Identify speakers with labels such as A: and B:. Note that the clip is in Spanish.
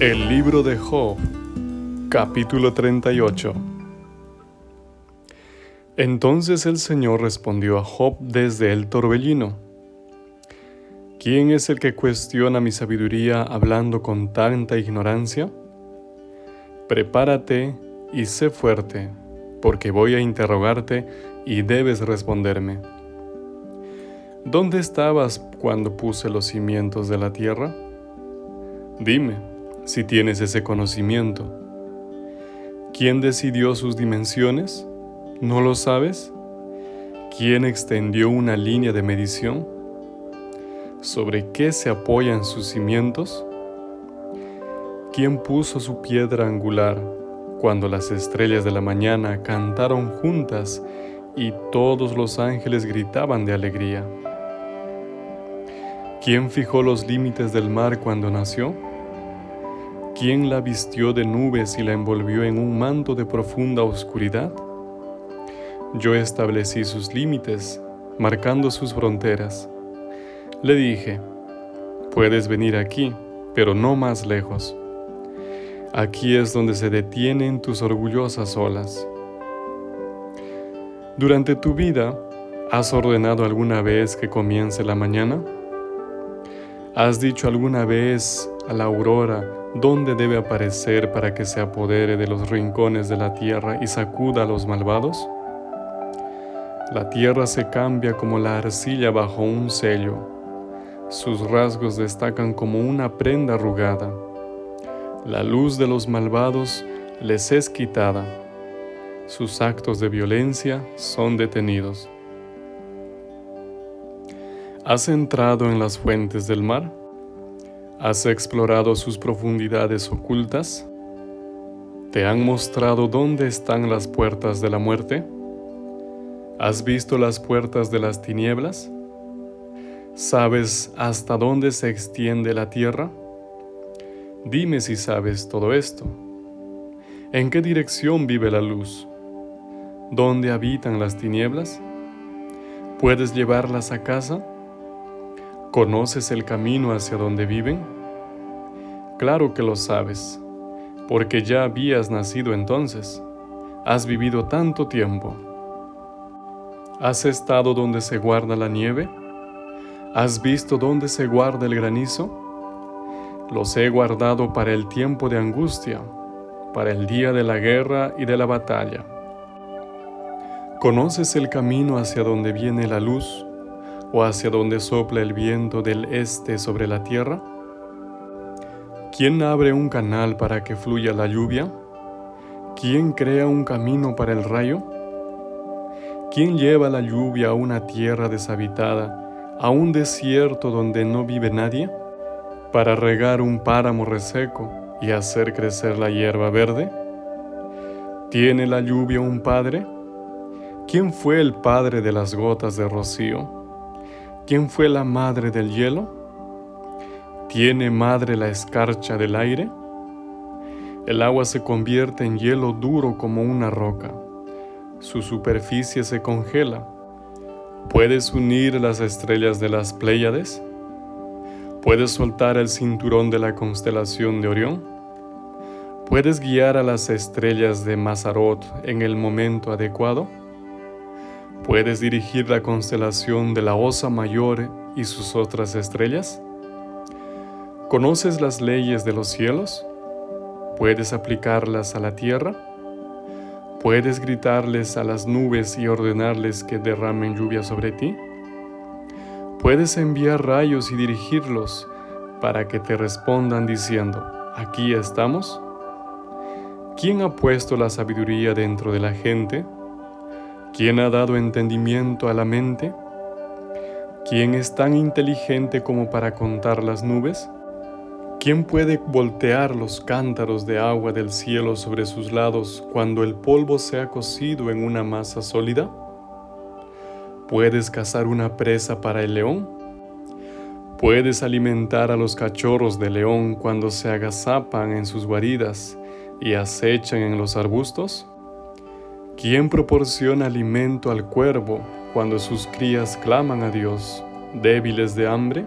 A: El libro de Job, capítulo 38. Entonces el Señor respondió a Job desde el torbellino. ¿Quién es el que cuestiona mi sabiduría hablando con tanta ignorancia? Prepárate y sé fuerte, porque voy a interrogarte y debes responderme. ¿Dónde estabas cuando puse los cimientos de la tierra? Dime, si tienes ese conocimiento. ¿Quién decidió sus dimensiones? ¿No lo sabes? ¿Quién extendió una línea de medición? ¿Sobre qué se apoyan sus cimientos? ¿Quién puso su piedra angular cuando las estrellas de la mañana cantaron juntas y todos los ángeles gritaban de alegría? ¿Quién fijó los límites del mar cuando nació? ¿Quién la vistió de nubes y la envolvió en un manto de profunda oscuridad? Yo establecí sus límites, marcando sus fronteras. Le dije, puedes venir aquí, pero no más lejos. Aquí es donde se detienen tus orgullosas olas. Durante tu vida, ¿has ordenado alguna vez que comience la mañana? ¿Has dicho alguna vez a la aurora dónde debe aparecer para que se apodere de los rincones de la tierra y sacuda a los malvados? La tierra se cambia como la arcilla bajo un sello. Sus rasgos destacan como una prenda arrugada. La luz de los malvados les es quitada. Sus actos de violencia son detenidos. ¿Has entrado en las fuentes del mar? ¿Has explorado sus profundidades ocultas? ¿Te han mostrado dónde están las puertas de la muerte? ¿Has visto las puertas de las tinieblas? ¿Sabes hasta dónde se extiende la tierra? Dime si sabes todo esto. ¿En qué dirección vive la luz? ¿Dónde habitan las tinieblas? ¿Puedes llevarlas a casa? ¿Conoces el camino hacia donde viven? Claro que lo sabes, porque ya habías nacido entonces. Has vivido tanto tiempo. ¿Has estado donde se guarda la nieve? ¿Has visto dónde se guarda el granizo? Los he guardado para el tiempo de angustia, para el día de la guerra y de la batalla. ¿Conoces el camino hacia donde viene la luz? O hacia donde sopla el viento del este sobre la tierra? ¿Quién abre un canal para que fluya la lluvia? ¿Quién crea un camino para el rayo? ¿Quién lleva la lluvia a una tierra deshabitada, a un desierto donde no vive nadie? ¿Para regar un páramo reseco y hacer crecer la hierba verde? ¿Tiene la lluvia un padre? ¿Quién fue el padre de las gotas de rocío? ¿Quién fue la madre del hielo? ¿Tiene madre la escarcha del aire? El agua se convierte en hielo duro como una roca. Su superficie se congela. ¿Puedes unir las estrellas de las Pléyades? ¿Puedes soltar el cinturón de la constelación de Orión? ¿Puedes guiar a las estrellas de Mazarot en el momento adecuado? ¿Puedes dirigir la constelación de la Osa Mayor y sus otras estrellas? ¿Conoces las leyes de los cielos? ¿Puedes aplicarlas a la tierra? ¿Puedes gritarles a las nubes y ordenarles que derramen lluvia sobre ti? ¿Puedes enviar rayos y dirigirlos para que te respondan diciendo, aquí estamos? ¿Quién ha puesto la sabiduría dentro de la gente? ¿Quién ha dado entendimiento a la mente? ¿Quién es tan inteligente como para contar las nubes? ¿Quién puede voltear los cántaros de agua del cielo sobre sus lados cuando el polvo se ha cocido en una masa sólida? ¿Puedes cazar una presa para el león? ¿Puedes alimentar a los cachorros de león cuando se agazapan en sus guaridas y acechan en los arbustos? ¿Quién proporciona alimento al cuervo cuando sus crías claman a Dios, débiles de hambre?